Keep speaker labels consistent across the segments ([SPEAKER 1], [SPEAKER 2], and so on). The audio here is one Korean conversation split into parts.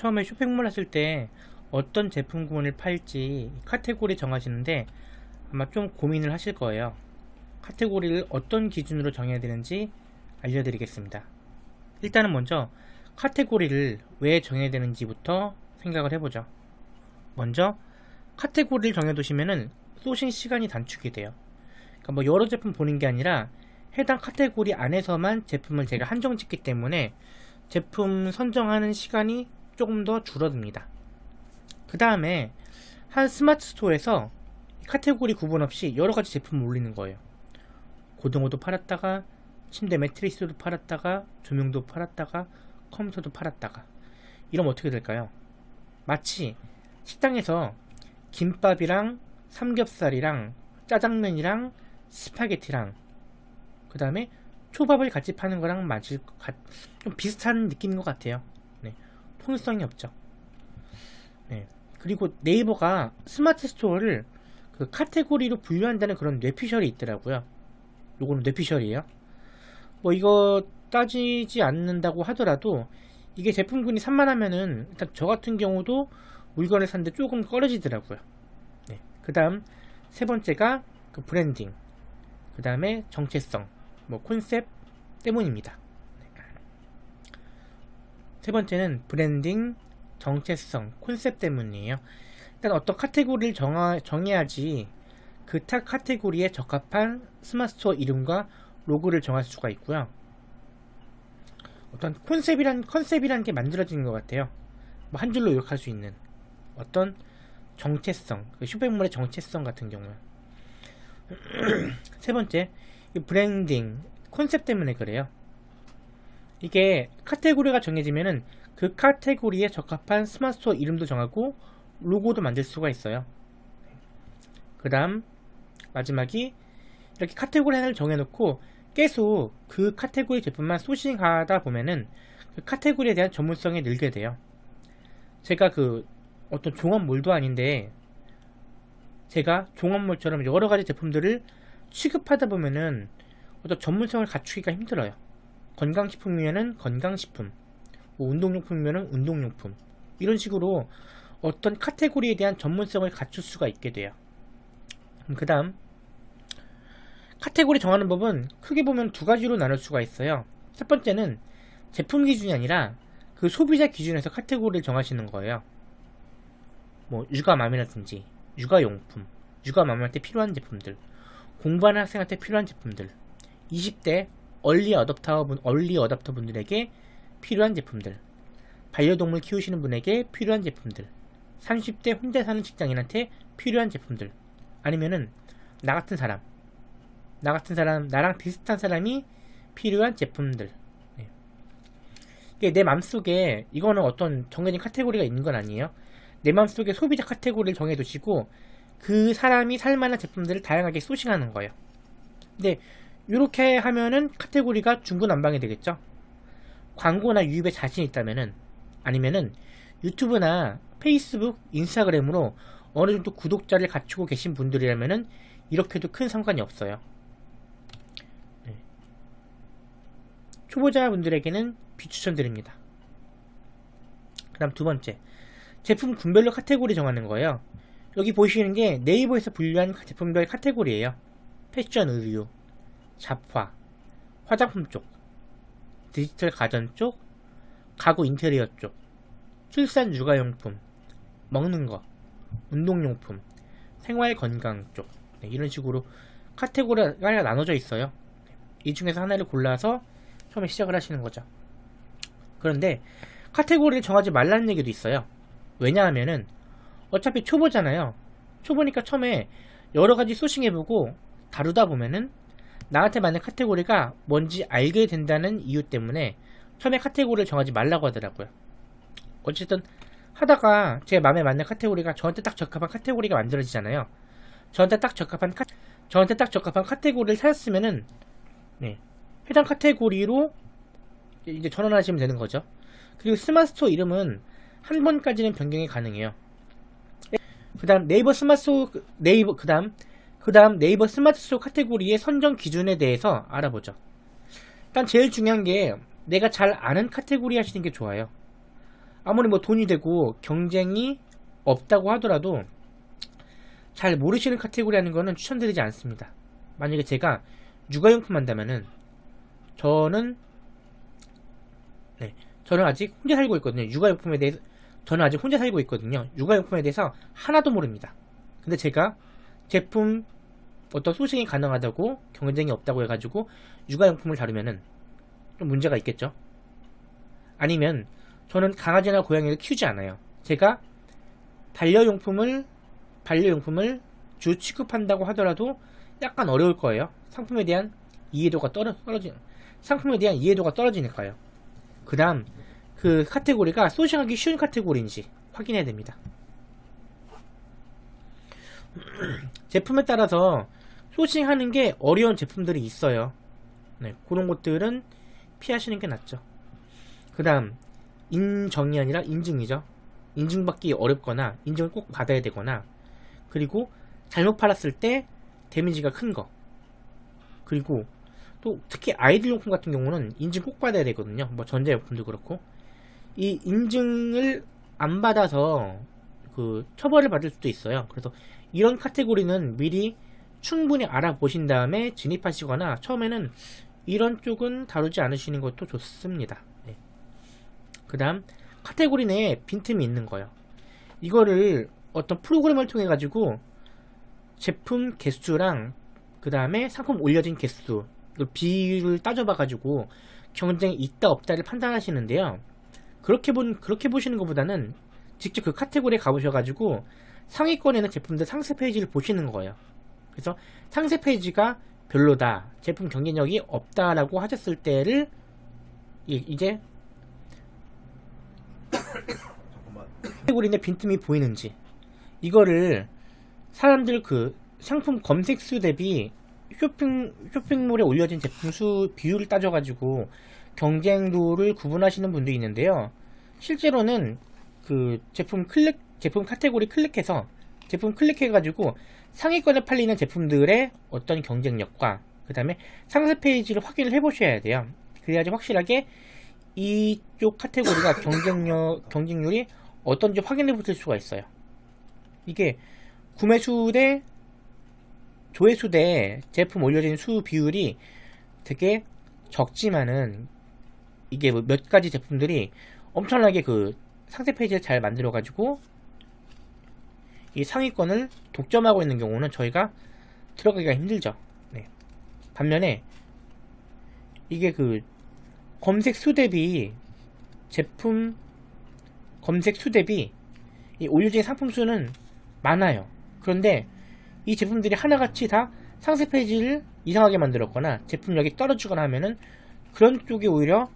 [SPEAKER 1] 처음에 쇼핑몰 하실 때 어떤 제품군을 팔지 카테고리 정하시는데 아마 좀 고민을 하실 거예요. 카테고리를 어떤 기준으로 정해야 되는지 알려드리겠습니다. 일단은 먼저 카테고리를 왜 정해야 되는지부터 생각을 해보죠. 먼저 카테고리를 정해두시면은 소싱 시간이 단축이 돼요. 그러니까 뭐 여러 제품 보는 게 아니라 해당 카테고리 안에서만 제품을 제가 한정 짓기 때문에 제품 선정하는 시간이 조금 더 줄어듭니다. 그 다음에 한 스마트 스토어에서 카테고리 구분 없이 여러 가지 제품을 올리는 거예요. 고등어도 팔았다가 침대 매트리스도 팔았다가 조명도 팔았다가 컴퓨터도 팔았다가 이러면 어떻게 될까요? 마치 식당에서 김밥이랑 삼겹살이랑 짜장면이랑 스파게티랑 그 다음에 초밥을 같이 파는 거랑 맞을 것 같, 좀 비슷한 느낌인 것 같아요. 네, 통일성이 없죠. 네, 그리고 네이버가 스마트 스토어를 그 카테고리로 분류한다는 그런 뇌피셜이 있더라고요. 요거는 뇌피셜이에요. 뭐 이거 따지지 않는다고 하더라도 이게 제품군이 산만하면은 일단 저 같은 경우도 물건을 샀는데 조금 꺼려지더라고요. 네. 그 다음 세 번째가 그 브랜딩 그 다음에 정체성 뭐 콘셉트 때문입니다. 네. 세 번째는 브랜딩 정체성 콘셉트 때문이에요. 일단 어떤 카테고리를 정하, 정해야지 그 타 카테고리에 적합한 스마트스토어 이름과 로고를 정할 수가 있고요. 어떤 콘셉이란 컨셉이라는 게 만들어지는 것 같아요. 뭐 한 줄로 요약할 수 있는 어떤 정체성, 그 쇼핑몰의 정체성 같은 경우는 세 번째, 브랜딩 컨셉 때문에 그래요. 이게 카테고리가 정해지면은 그 카테고리에 적합한 스마트 스토어 이름도 정하고 로고도 만들 수가 있어요. 그 다음 마지막이 이렇게 카테고리 하나를 정해놓고 계속 그 카테고리 제품만 소싱하다 보면은 그 카테고리에 대한 전문성이 늘게 돼요. 제가 그 어떤 종합몰도 아닌데 제가 종합몰처럼 여러 가지 제품들을 취급하다 보면은 어떤 전문성을 갖추기가 힘들어요. 건강식품이면은 건강식품, 뭐 운동용품이면은 운동용품 이런 식으로 어떤 카테고리에 대한 전문성을 갖출 수가 있게 돼요. 그 다음 카테고리 정하는 법은 크게 보면 두 가지로 나눌 수가 있어요. 첫 번째는 제품 기준이 아니라 그 소비자 기준에서 카테고리를 정하시는 거예요. 뭐 육아맘이라든지 육아용품, 육아맘할 때 필요한 제품들, 공부하는 학생한테 필요한 제품들, 20대 얼리 어답터 분, 얼리 어답터 분들에게 필요한 제품들, 반려동물 키우시는 분에게 필요한 제품들, 30대 혼자 사는 직장인한테 필요한 제품들, 아니면은 나 같은 사람, 나 같은 사람, 나랑 비슷한 사람이 필요한 제품들. 네. 내 맘속에 이거는 어떤 정해진 카테고리가 있는 건 아니에요. 내 맘속에 소비자 카테고리를 정해두시고 그 사람이 살만한 제품들을 다양하게 소싱하는 거예요. 근데 이렇게 하면은 카테고리가 중구난방이 되겠죠. 광고나 유입에 자신 있다면은 아니면은 유튜브나 페이스북, 인스타그램으로 어느 정도 구독자를 갖추고 계신 분들이라면은 이렇게도 큰 상관이 없어요. 네. 초보자분들에게는 비추천드립니다. 그 다음 두 번째 제품 군별로 카테고리 정하는 거예요. 여기 보시는 게 네이버에서 분류한 제품별 카테고리예요. 패션 의류, 잡화, 화장품 쪽, 디지털 가전 쪽, 가구 인테리어 쪽, 출산 육아용품, 먹는 거, 운동용품, 생활 건강 쪽 네, 이런 식으로 카테고리가 나눠져 있어요. 이 중에서 하나를 골라서 처음에 시작을 하시는 거죠. 그런데 카테고리를 정하지 말라는 얘기도 있어요. 왜냐하면은 어차피 초보잖아요. 초보니까 처음에 여러 가지 소싱해보고 다루다 보면은 나한테 맞는 카테고리가 뭔지 알게 된다는 이유 때문에 처음에 카테고리를 정하지 말라고 하더라고요. 어쨌든 하다가 제 마음에 맞는 카테고리가 저한테 딱 적합한 카테고리가 만들어지잖아요. 저한테 딱 적합한 카, 저한테 딱 적합한 카테고리를 찾았으면은 네, 해당 카테고리로 이제 전환하시면 되는 거죠. 그리고 스마트스토어 이름은 한 번까지는 변경이 가능해요. 그 다음 네이버 스마트스토어 네이버 그 다음 그 다음 네이버 스마트 스토어 카테고리의 선정 기준에 대해서 알아보죠. 일단 제일 중요한 게 내가 잘 아는 카테고리 하시는 게 좋아요. 아무리 뭐 돈이 되고 경쟁이 없다고 하더라도 잘 모르시는 카테고리 하는 거는 추천드리지 않습니다. 만약에 제가 육아용품 한다면은 저는 네 저는 아직 혼자 살고 있거든요. 육아용품에 대해서 저는 아직 혼자 살고 있거든요. 육아용품에 대해서 하나도 모릅니다. 근데 제가 제품 어떤 소싱이 가능하다고 경쟁이 없다고 해가지고 육아용품을 다루면은 좀 문제가 있겠죠. 아니면 저는 강아지나 고양이를 키우지 않아요. 제가 반려용품을 반려용품을 주 취급한다고 하더라도 약간 어려울 거예요. 상품에 대한 이해도가 떨어, 떨어지 상품에 대한 이해도가 떨어지니까요. 그 다음 그 카테고리가 소싱하기 쉬운 카테고리인지 확인해야 됩니다. 제품에 따라서 소싱하는 게 어려운 제품들이 있어요. 네, 그런 것들은 피하시는 게 낫죠. 그 다음 인정이 아니라 인증이죠. 인증받기 어렵거나 인증을 꼭 받아야 되거나 그리고 잘못 팔았을 때 데미지가 큰 거. 그리고 또 특히 아이들 용품 같은 경우는 인증 꼭 받아야 되거든요. 뭐 전자용품도 그렇고 이 인증을 안 받아서 그 처벌을 받을 수도 있어요. 그래서 이런 카테고리는 미리 충분히 알아보신 다음에 진입하시거나 처음에는 이런 쪽은 다루지 않으시는 것도 좋습니다. 네. 그 다음 카테고리 내에 빈틈이 있는 거예요. 이거를 어떤 프로그램을 통해 가지고 제품 개수랑 그 다음에 상품 올려진 개수 비율을 따져봐 가지고 경쟁이 있다 없다를 판단하시는데요. 그렇게 본 그렇게 보시는 것보다는 직접 그 카테고리에 가보셔 가지고 상위권에는 제품들 상세 페이지를 보시는 거예요. 그래서 상세 페이지가 별로다, 제품 경쟁력이 없다라고 하셨을 때를 이제 카테고리 내 빈틈이 보이는지 이거를 사람들 그 상품 검색 수 대비 쇼핑 쇼핑몰에 올려진 제품 수 비율을 따져가지고 경쟁도를 구분하시는 분도 있는데요. 실제로는 그 제품 클릭 제품 카테고리 클릭해서 제품 클릭해가지고 상위권에 팔리는 제품들의 어떤 경쟁력과 그 다음에 상세 페이지를 확인을 해보셔야 돼요. 그래야지 확실하게 이쪽 카테고리가 경쟁력, 경쟁률이 어떤지 확인해 보실 수가 있어요. 이게 구매수 대 조회수 대 제품 올려진 수 비율이 되게 적지만은 이게 뭐몇 가지 제품들이 엄청나게 그 상세 페이지를 잘 만들어 가지고 이 상위권을 독점하고 있는 경우는 저희가 들어가기가 힘들죠. 네. 반면에 이게 그 검색 수 대비 제품 검색 수 대비 이 올려진 상품 수는 많아요. 그런데 이 제품들이 하나같이 다 상세 페이지를 이상하게 만들었거나 제품력이 떨어지거나 하면은 그런 쪽이 오히려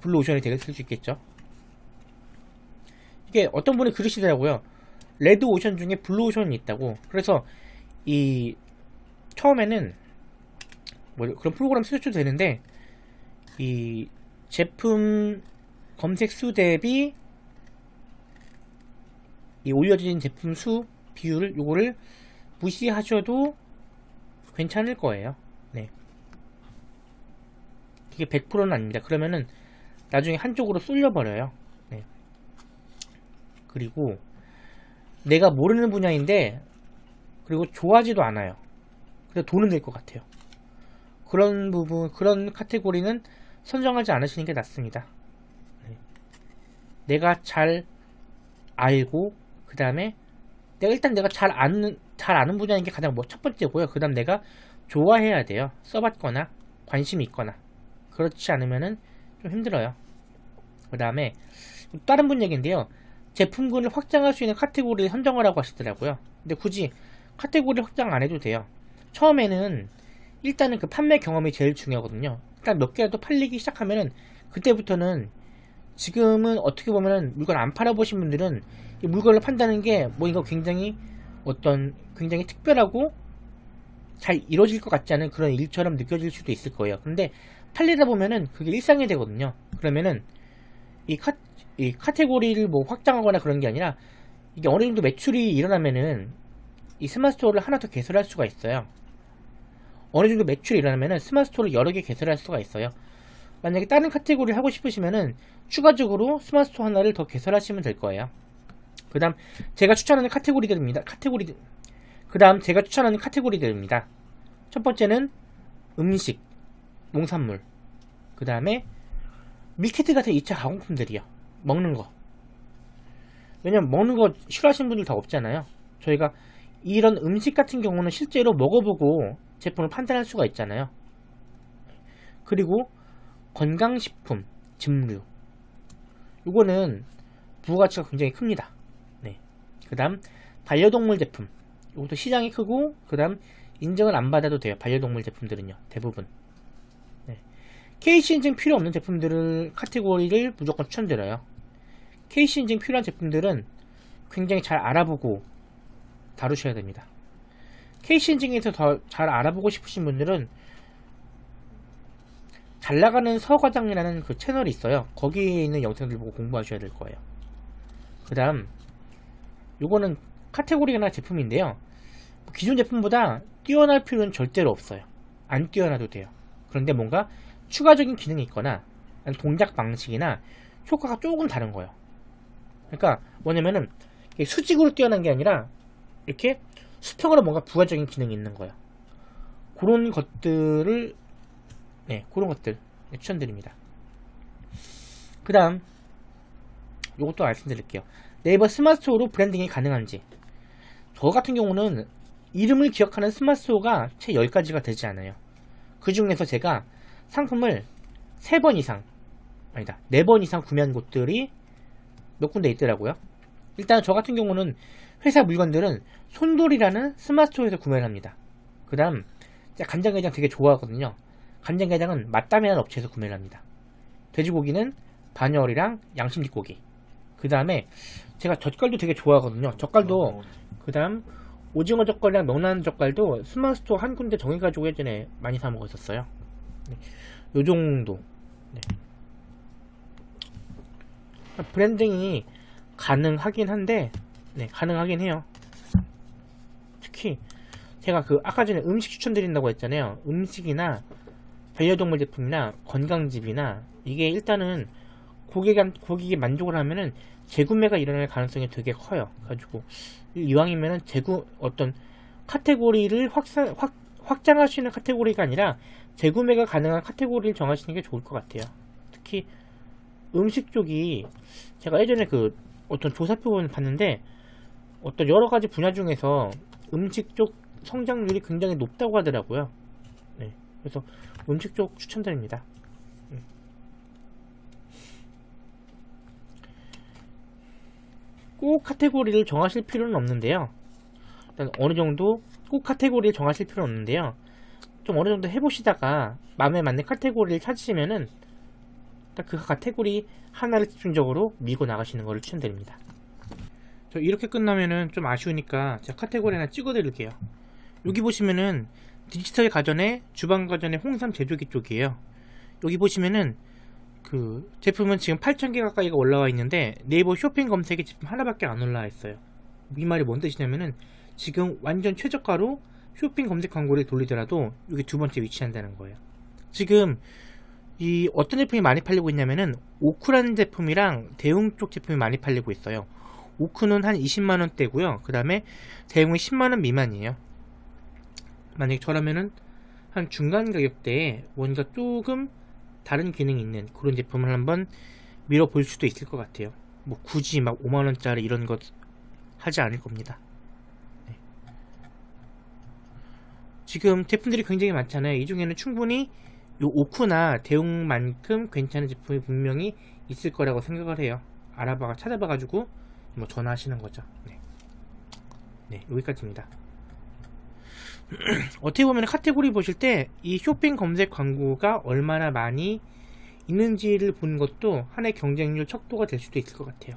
[SPEAKER 1] 블루오션이 되겠을 수 있겠죠. 이게 어떤 분이 그러시더라고요. 레드 오션 중에 블루 오션이 있다고. 그래서 이 처음에는 뭐 그런 프로그램 쓰셔도 되는데 이 제품 검색 수 대비 이 올려진 제품 수 비율을 요거를 무시하셔도 괜찮을 거예요. 네. 이게 100%는 아닙니다. 그러면은 나중에 한쪽으로 쏠려 버려요. 네. 그리고 내가 모르는 분야인데 그리고 좋아하지도 않아요. 그래서 돈은 될 것 같아요. 그런 부분, 그런 카테고리는 선정하지 않으시는 게 낫습니다. 네. 내가 잘 알고 그 다음에 내가 일단 내가 잘 아는 잘 아는 분야인 게 가장 뭐 첫 번째고요. 그 다음 내가 좋아해야 돼요. 써봤거나 관심이 있거나 그렇지 않으면은 좀 힘들어요. 그 다음에 다른 분 얘기인데요. 제품군을 확장할 수 있는 카테고리를 선정하라고 하시더라고요. 근데 굳이 카테고리 확장 안 해도 돼요. 처음에는 일단은 그 판매 경험이 제일 중요하거든요. 그러니까 몇 개라도 팔리기 시작하면은 그때부터는 지금은 어떻게 보면은 물건 안 팔아보신 분들은 이 물건을 판다는 게 뭐 이거 굉장히 어떤 굉장히 특별하고 잘 이루어질 것 같지 않은 그런 일처럼 느껴질 수도 있을 거예요. 근데 팔리다 보면은 그게 일상이 되거든요. 그러면은 이, 카, 이 카테고리를 뭐 확장하거나 그런 게 아니라 이게 어느 정도 매출이 일어나면은 이 스마트 스토어를 하나 더 개설할 수가 있어요. 어느 정도 매출이 일어나면은 스마트 스토어를 여러 개 개설할 수가 있어요. 만약에 다른 카테고리를 하고 싶으시면은 추가적으로 스마트 스토어 하나를 더 개설하시면 될 거예요. 그 다음 제가 추천하는 카테고리들입니다. 카테고리 그 다음 제가 추천하는 카테고리들입니다. 첫 번째는 음식, 농산물 그 다음에 밀키트 같은 2차 가공품들이요. 먹는 거. 왜냐면 먹는 거 싫어하시는 분들 다 없잖아요. 저희가 이런 음식 같은 경우는 실제로 먹어보고 제품을 판단할 수가 있잖아요. 그리고 건강식품, 즙류. 이거는 부가가치가 굉장히 큽니다. 네. 그 다음 반려동물 제품. 이것도 시장이 크고 그 다음 인증을 안 받아도 돼요. 반려동물 제품들은요. 대부분. 네. KC 인증 필요 없는 제품들을 카테고리를 무조건 추천드려요. KC 인증 필요한 제품들은 굉장히 잘 알아보고 다루셔야 됩니다. KC 인증에서 더 잘 알아보고 싶으신 분들은 잘 나가는 서과장이라는 그 채널이 있어요. 거기에 있는 영상들 보고 공부하셔야 될 거예요. 그 다음 요거는 카테고리나 제품인데요. 기존 제품보다 뛰어날 필요는 절대로 없어요. 안 뛰어나도 돼요. 그런데 뭔가 추가적인 기능이 있거나 동작 방식이나 효과가 조금 다른 거예요. 그러니까 뭐냐면은 수직으로 뛰어난 게 아니라 이렇게 수평으로 뭔가 부가적인 기능이 있는 거예요. 그런 것들을 네, 그런 것들 추천드립니다. 그 다음 이것도 말씀드릴게요. 네이버 스마트스토어로 branding이 가능한지 저 같은 경우는 이름을 기억하는 스마트스토어가 채 10가지가 되지 않아요. 그 중에서 제가 상품을 3번 이상 아니다 4번 이상 구매한 곳들이 몇 군데 있더라고요. 일단 저 같은 경우는 회사 물건들은 손돌이라는 스마트스토어에서 구매를 합니다. 그 다음 간장게장 되게 좋아하거든요. 간장게장은 맛담이라는 업체에서 구매를 합니다. 돼지고기는 반열이랑 양심 뒷고기. 그 다음에 제가 젓갈도 되게 좋아하거든요. 젓갈도 그 다음 오징어 젓갈이랑 명란 젓갈도 스마트스토어 한 군데 정해가지고 예전에 많이 사 먹었었어요. 네. 요 정도. 네. branding이 가능하긴 한데, 네, 가능하긴 해요. 특히 제가 그 아까 전에 음식 추천드린다고 했잖아요. 음식이나 반려동물 제품이나 건강즙이나 이게 일단은 고객한, 고객이 만족을 하면은 재구매가 일어날 가능성이 되게 커요. 가지고 이왕이면은 재구 어떤 카테고리를 확산 확 확장할 수 있는 카테고리가 아니라 재구매가 가능한 카테고리를 정하시는 게 좋을 것 같아요. 특히 음식 쪽이 제가 예전에 그 어떤 조사표를 봤는데 어떤 여러 가지 분야 중에서 음식 쪽 성장률이 굉장히 높다고 하더라고요. 네. 그래서 음식 쪽 추천드립니다. 음. 꼭 카테고리를 정하실 필요는 없는데요. 일단 어느 정도 꼭 카테고리를 정하실 필요는 없는데요. 좀 어느 정도 해보시다가 마음에 맞는 카테고리를 찾으시면은 그 카테고리 하나를 집중적으로 밀고 나가시는 것을 추천드립니다. 저 이렇게 끝나면은 좀 아쉬우니까 제가 카테고리 하나 찍어 드릴게요. 여기 보시면은 디지털 가전의 주방 가전의 홍삼 제조기 쪽이에요. 여기 보시면은 그 제품은 지금 8,000개 가까이가 올라와 있는데 네이버 쇼핑 검색에 제품 하나밖에 안 올라와 있어요. 이 말이 뭔 뜻이냐면은 지금 완전 최저가로 쇼핑 검색 광고를 돌리더라도 여기 두 번째 위치한다는 거예요. 지금 이 어떤 제품이 많이 팔리고 있냐면은 오크라는 제품이랑 대웅 쪽 제품이 많이 팔리고 있어요. 오크는 한 20만원대고요. 그 다음에 대웅은 10만원 미만이에요. 만약에 저라면은 한 중간 가격대에 뭔가 조금 다른 기능이 있는 그런 제품을 한번 밀어볼 수도 있을 것 같아요. 뭐 굳이 막 5만원짜리 이런 것 하지 않을 겁니다. 네. 지금 제품들이 굉장히 많잖아요. 이 중에는 충분히 요 오크나 대웅만큼 괜찮은 제품이 분명히 있을 거라고 생각을 해요. 알아봐 찾아봐 가지고 뭐 전화하시는 거죠. 네, 네 여기까지입니다. 어떻게 보면 카테고리 보실 때 이 쇼핑 검색 광고가 얼마나 많이 있는지를 보는 것도 하나의 경쟁률 척도가 될 수도 있을 것 같아요.